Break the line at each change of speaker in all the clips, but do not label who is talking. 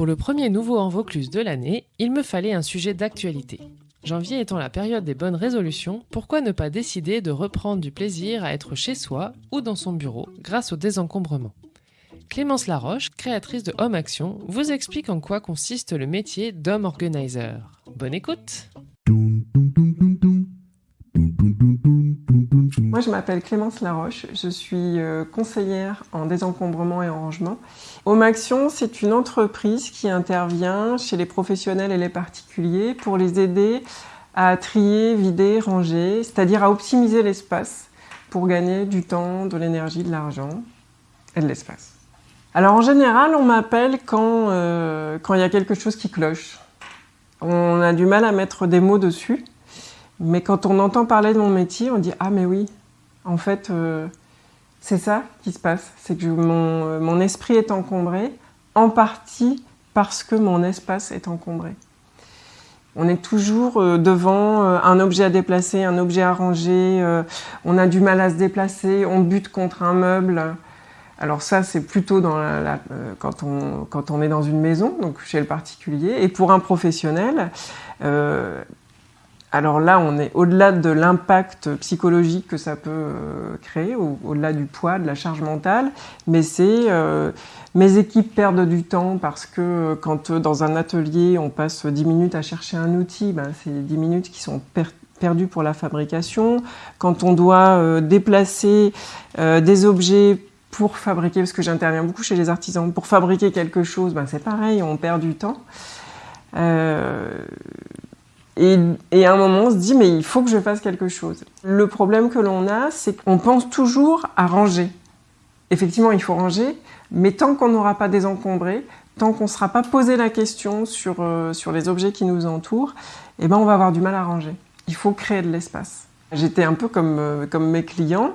Pour le premier nouveau en Vaucluse de l'année, il me fallait un sujet d'actualité. Janvier étant la période des bonnes résolutions, pourquoi ne pas décider de reprendre du plaisir à être chez soi ou dans son bureau grâce au désencombrement? Clémence Laroche, créatrice de Home Action, vous explique en quoi consiste le métier d'homme organizer. Bonne écoute
Moi, je m'appelle Clémence Laroche, je suis euh, conseillère en désencombrement et en rangement. Home Action, c'est une entreprise qui intervient chez les professionnels et les particuliers pour les aider à trier, vider, ranger, c'est-à-dire à optimiser l'espace pour gagner du temps, de l'énergie, de l'argent et de l'espace. Alors en général, on m'appelle quand euh, quand il y a quelque chose qui cloche. On a du mal à mettre des mots dessus, mais quand on entend parler de mon métier, on dit ah mais oui, en fait, euh, c'est ça qui se passe. C'est que mon, mon, esprit est encombré, en partie parce que mon espace est encombré. On est toujours euh, devant euh, un objet à déplacer, un objet à ranger, on a du mal à se déplacer, on bute contre un meuble. Alors ça, c'est plutôt quand, on, quand, on, est dans une maison, donc chez le particulier. Et pour un professionnel, alors là, on est au-delà de l'impact psychologique que ça peut euh, créer, au-delà du poids, de la charge mentale, mais c'est euh, mes équipes perdent du temps parce que euh, quand dans un atelier on passe 10 minutes à chercher un outil, ben, c'est 10 minutes qui sont perdues pour la fabrication. Quand on doit déplacer des objets pour fabriquer, parce que j'interviens beaucoup chez les artisans, pour fabriquer quelque chose, ben c'est pareil, on perd du temps. Et, à un moment, on se dit, mais il faut que je fasse quelque chose. Le problème que l'on a, c'est qu'on pense toujours à ranger. Effectivement, il faut ranger, mais tant qu'on n'aura pas désencombré, tant qu'on ne sera pas posé la question sur, euh, sur les objets qui nous entourent, eh ben, on va avoir du mal à ranger. Il faut créer de l'espace. J'étais un peu comme, euh, comme mes clients,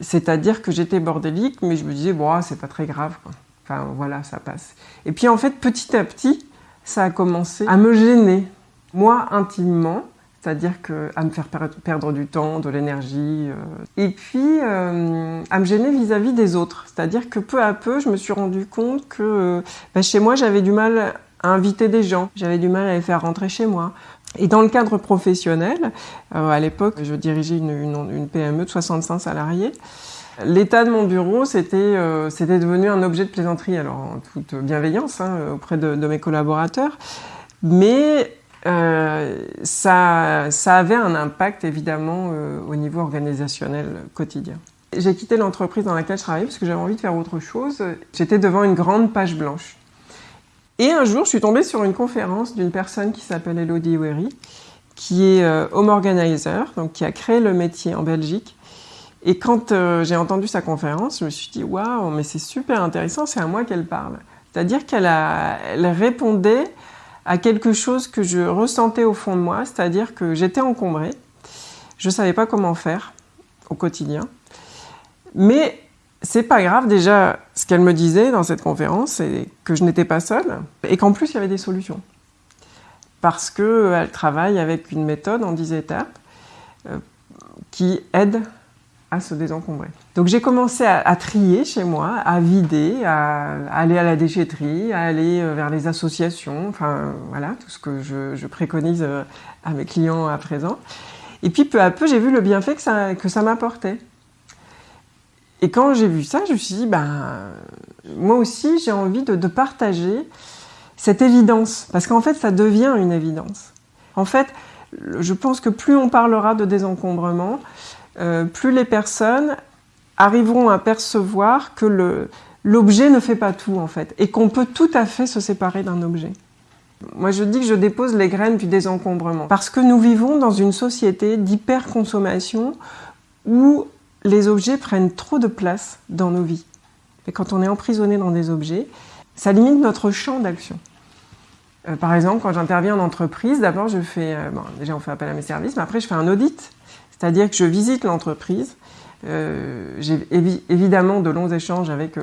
c'est-à-dire que j'étais bordélique, mais je me disais, bon, ah, c'est pas très grave. Enfin, voilà, ça passe. Et puis, en fait, petit à petit, ça a commencé à me gêner moi intimement, c'est-à-dire à me faire perdre du temps, de l'énergie, euh, et puis euh, à me gêner vis-à-vis des autres. C'est-à-dire que peu à peu, je me suis rendu compte que euh, bah, chez moi, j'avais du mal à inviter des gens, j'avais du mal à les faire rentrer chez moi. Et dans le cadre professionnel, à l'époque, je dirigeais une, PME de 65 salariés. L'état de mon bureau, c'était c'était devenu un objet de plaisanterie, alors en toute bienveillance hein, auprès de, de mes collaborateurs. Mais euh, ça, ça, avait un impact évidemment euh, au niveau organisationnel quotidien. J'ai quitté l'entreprise dans laquelle je travaillais parce que j'avais envie de faire autre chose. J'étais devant une grande page blanche. Et un jour, je suis tombée sur une conférence d'une personne qui s'appelle Elodie Wery, qui est euh, home organizer, donc qui a créé le métier en Belgique. Et quand j'ai entendu sa conférence, je me suis dit waouh, mais c'est super intéressant, c'est à moi qu'elle parle. C'est-à-dire qu'elle elle répondait à quelque chose que je ressentais au fond de moi, c'est-à-dire que j'étais encombrée, je ne savais pas comment faire au quotidien. Mais c'est pas grave, déjà, ce qu'elle me disait dans cette conférence, c'est que je n'étais pas seule et qu'en plus il y avait des solutions. Parce qu'elle travaille avec une méthode en 10 étapes qui aide à se désencombrer. Donc j'ai commencé à, trier chez moi, à vider, à, aller à la déchetterie, à aller euh, vers les associations, enfin voilà, tout ce que je, préconise euh, à mes clients à présent. Et puis peu à peu, j'ai vu le bienfait que ça, que ça m'apportait. Et quand j'ai vu ça, je me suis dit, ben, moi aussi, j'ai envie de, de partager cette évidence, parce qu'en fait, ça devient une évidence. En fait, je pense que plus on parlera de désencombrement, euh, plus les personnes arriveront à percevoir que l'objet ne fait pas tout en fait, et qu'on peut tout à fait se séparer d'un objet. Moi je dis que je dépose les graines du désencombrement, parce que nous vivons dans une société d'hyperconsommation où les objets prennent trop de place dans nos vies. Et quand on est emprisonné dans des objets, ça limite notre champ d'action. Euh, par exemple, quand j'interviens en entreprise, d'abord je fais, euh, bon, déjà on fait appel à mes services, mais après je fais un audit c'est-à-dire que je visite l'entreprise, euh, j'ai évidemment de longs échanges avec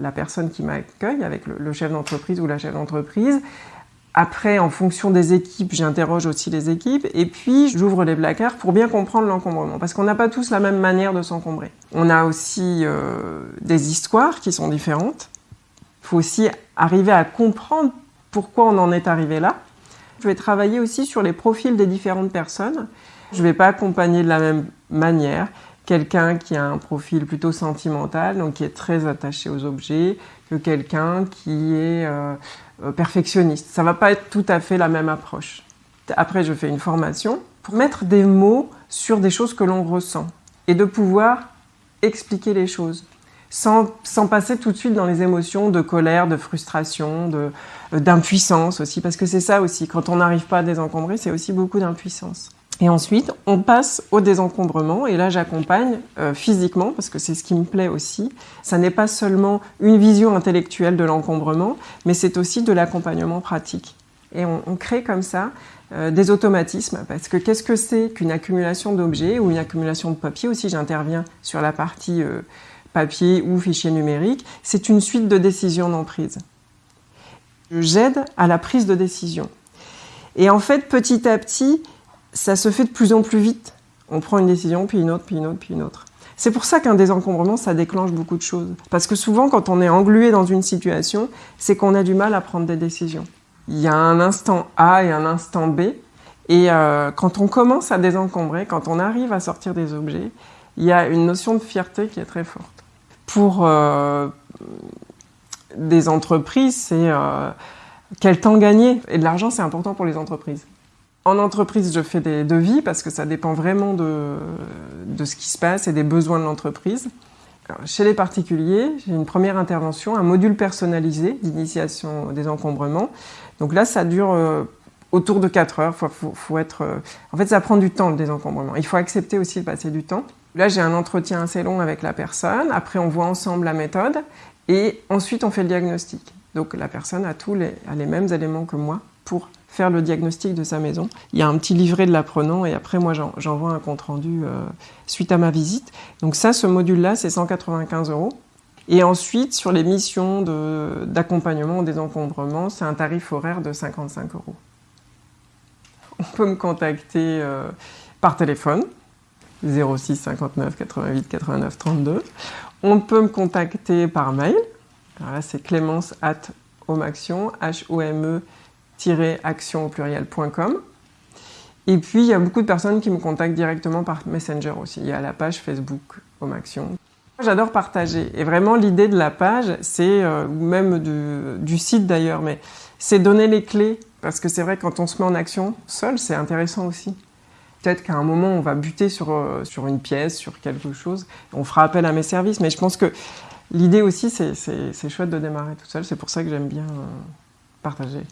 la, personne qui m'accueille, avec le, chef d'entreprise ou la chef d'entreprise. Après, en fonction des équipes, j'interroge aussi les équipes et puis j'ouvre les placards pour bien comprendre l'encombrement parce qu'on n'a pas tous la même manière de s'encombrer. On a aussi euh, des histoires qui sont différentes. Il faut aussi arriver à comprendre pourquoi on en est arrivé là. Je vais travailler aussi sur les profils des différentes personnes. Je ne vais pas accompagner de la même manière quelqu'un qui a un profil plutôt sentimental, donc qui est très attaché aux objets, que quelqu'un qui est euh, perfectionniste. Ça va pas être tout à fait la même approche. Après, je fais une formation pour mettre des mots sur des choses que l'on ressent et de pouvoir expliquer les choses sans, sans, passer tout de suite dans les émotions de colère, de frustration, euh, d'impuissance aussi, parce que c'est ça aussi, quand on n'arrive pas à désencombrer, c'est aussi beaucoup d'impuissance. Et ensuite, on passe au désencombrement, et là j'accompagne euh, physiquement, parce que c'est ce qui me plaît aussi. Ça n'est pas seulement une vision intellectuelle de l'encombrement, mais c'est aussi de l'accompagnement pratique. Et on, crée comme ça euh, des automatismes, parce que qu'est-ce que c'est qu'une accumulation d'objets ou une accumulation de papier aussi J'interviens sur la partie euh, papier ou fichier numérique. C'est une suite de décisions d'emprise. J'aide à la prise de décision. Et en fait, petit à petit, ça se fait de plus en plus vite. On prend une décision, puis une autre, puis une autre, puis une autre. C'est pour ça qu'un désencombrement, ça déclenche beaucoup de choses. Parce que souvent, quand on est englué dans une situation, c'est qu'on a du mal à prendre des décisions. Il y a un instant A et un instant B. Et euh, quand on commence à désencombrer, quand on arrive à sortir des objets, il y a une notion de fierté qui est très forte. Pour euh, des entreprises, c'est euh, quel temps gagner. Et de l'argent, c'est important pour les entreprises. En entreprise, je fais des devis parce que ça dépend vraiment de, de ce qui se passe et des besoins de l'entreprise. Chez les particuliers, j'ai une première intervention, un module personnalisé d'initiation des encombrements. Donc là, ça dure euh, autour de 4 heures. Faut, faut, être, euh, En fait, ça prend du temps le désencombrement. Il faut accepter aussi de passer du temps. Là, j'ai un entretien assez long avec la personne. Après, on voit ensemble la méthode. Et ensuite, on fait le diagnostic. Donc la personne a tous les, a les mêmes éléments que moi pour faire le diagnostic de sa maison. Il y a un petit livret de l'apprenant et après moi j'envoie un compte rendu euh, suite à ma visite. Donc ça, ce module-là, c'est 195 euros. Et ensuite, sur les missions d'accompagnement des encombrements, c'est un tarif horaire de 55 euros. On peut me contacter euh, par téléphone, 06 59 88 89 32. On peut me contacter par mail. Alors là, c'est clémence at homaction, H-O-M-E action au pluriel.com. Et puis, il y a beaucoup de personnes qui me contactent directement par Messenger aussi. Il y a la page Facebook Home Action. J'adore partager. Et vraiment, l'idée de la page, c'est, euh, ou même du site d'ailleurs, mais c'est donner les clés. Parce que c'est vrai, quand on se met en action seul, c'est intéressant aussi. Peut-être qu'à un moment, on va buter sur, euh, sur une pièce, sur quelque chose. On fera appel à mes services. Mais je pense que l'idée aussi, c'est chouette de démarrer tout seul. C'est pour ça que j'aime bien euh, partager.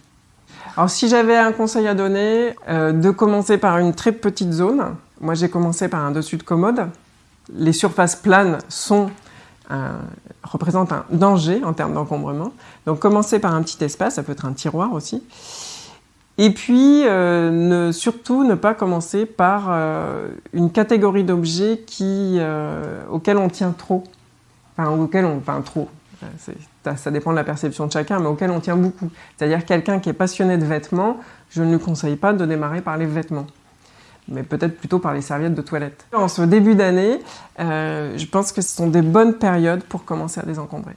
Alors si j'avais un conseil à donner, euh, de commencer par une très petite zone. Moi j'ai commencé par un dessus de commode. Les surfaces planes sont représentent un danger en termes d'encombrement. Donc commencer par un petit espace, ça peut être un tiroir aussi. Et puis, euh, surtout, ne pas commencer par euh, une catégorie d'objets qui, auxquels on tient trop. Enfin, auxquels on... Enfin, trop ça dépend de la perception de chacun, mais auquel on tient beaucoup. C'est-à-dire quelqu'un qui est passionné de vêtements, je ne lui conseille pas de démarrer par les vêtements, mais peut-être plutôt par les serviettes de toilette. En ce début d'année, euh, je pense que ce sont des bonnes périodes pour commencer à désencombrer.